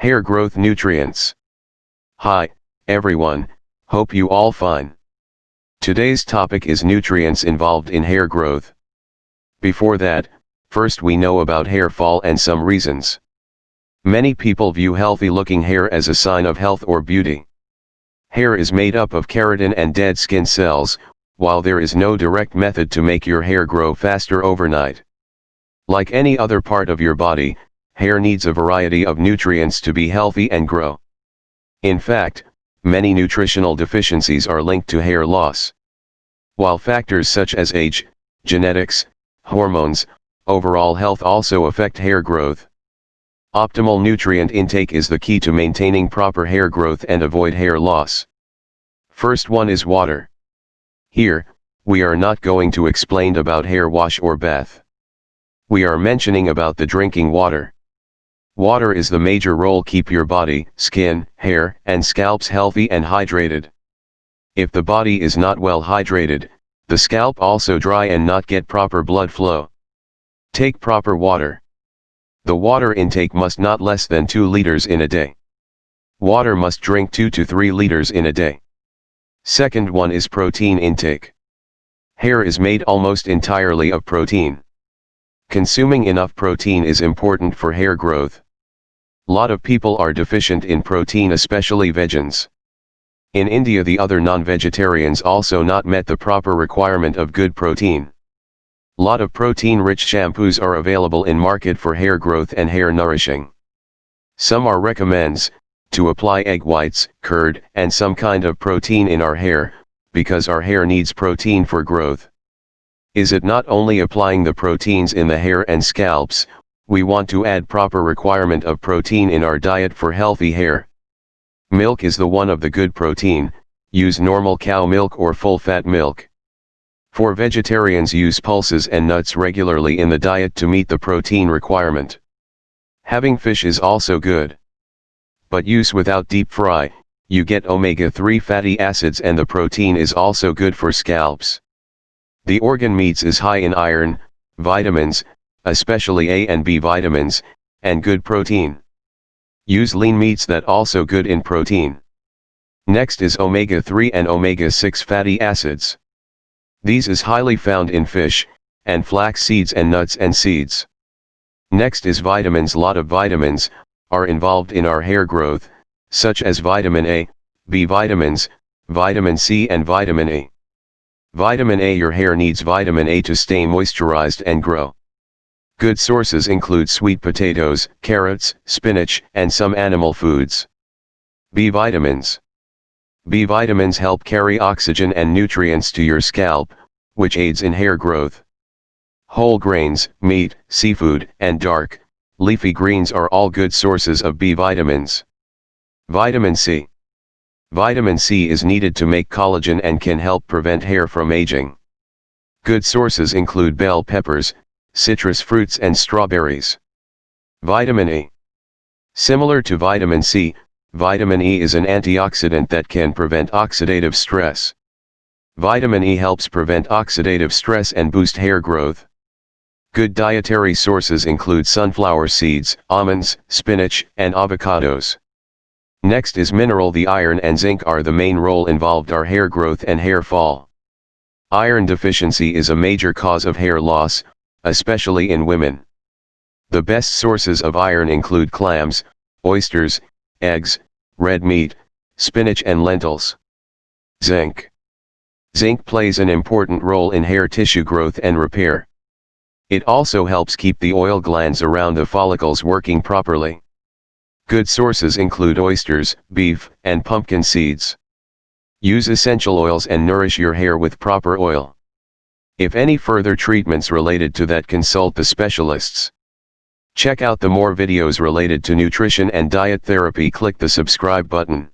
Hair growth nutrients. Hi, everyone, hope you all fine. Today's topic is nutrients involved in hair growth. Before that, first we know about hair fall and some reasons. Many people view healthy looking hair as a sign of health or beauty. Hair is made up of keratin and dead skin cells, while there is no direct method to make your hair grow faster overnight. Like any other part of your body, hair needs a variety of nutrients to be healthy and grow. In fact, many nutritional deficiencies are linked to hair loss. While factors such as age, genetics, hormones, overall health also affect hair growth. Optimal nutrient intake is the key to maintaining proper hair growth and avoid hair loss. First one is water. Here, we are not going to explain about hair wash or bath. We are mentioning about the drinking water. Water is the major role keep your body, skin, hair, and scalps healthy and hydrated. If the body is not well hydrated, the scalp also dry and not get proper blood flow. Take proper water. The water intake must not less than 2 liters in a day. Water must drink 2 to 3 liters in a day. Second one is protein intake. Hair is made almost entirely of protein. Consuming enough protein is important for hair growth. Lot of people are deficient in protein especially vegans. In India the other non-vegetarians also not met the proper requirement of good protein. Lot of protein-rich shampoos are available in market for hair growth and hair nourishing. Some are recommends, to apply egg whites, curd, and some kind of protein in our hair, because our hair needs protein for growth. Is it not only applying the proteins in the hair and scalps, we want to add proper requirement of protein in our diet for healthy hair. Milk is the one of the good protein, use normal cow milk or full fat milk. For vegetarians use pulses and nuts regularly in the diet to meet the protein requirement. Having fish is also good. But use without deep fry, you get omega-3 fatty acids and the protein is also good for scalps. The organ meats is high in iron, vitamins, especially A and B vitamins, and good protein. Use lean meats that also good in protein. Next is omega-3 and omega-6 fatty acids. These is highly found in fish, and flax seeds and nuts and seeds. Next is vitamins lot of vitamins, are involved in our hair growth, such as vitamin A, B vitamins, vitamin C and vitamin E. Vitamin A Your hair needs vitamin A to stay moisturized and grow. Good sources include sweet potatoes, carrots, spinach, and some animal foods. B vitamins. B vitamins help carry oxygen and nutrients to your scalp, which aids in hair growth. Whole grains, meat, seafood, and dark, leafy greens are all good sources of B vitamins. Vitamin C. Vitamin C is needed to make collagen and can help prevent hair from aging. Good sources include bell peppers, citrus fruits and strawberries. Vitamin E. Similar to vitamin C, vitamin E is an antioxidant that can prevent oxidative stress. Vitamin E helps prevent oxidative stress and boost hair growth. Good dietary sources include sunflower seeds, almonds, spinach, and avocados. Next is mineral the iron and zinc are the main role involved are hair growth and hair fall. Iron deficiency is a major cause of hair loss, especially in women. The best sources of iron include clams, oysters, eggs, red meat, spinach and lentils. Zinc. Zinc plays an important role in hair tissue growth and repair. It also helps keep the oil glands around the follicles working properly. Good sources include oysters, beef, and pumpkin seeds. Use essential oils and nourish your hair with proper oil. If any further treatments related to that consult the specialists. Check out the more videos related to nutrition and diet therapy click the subscribe button.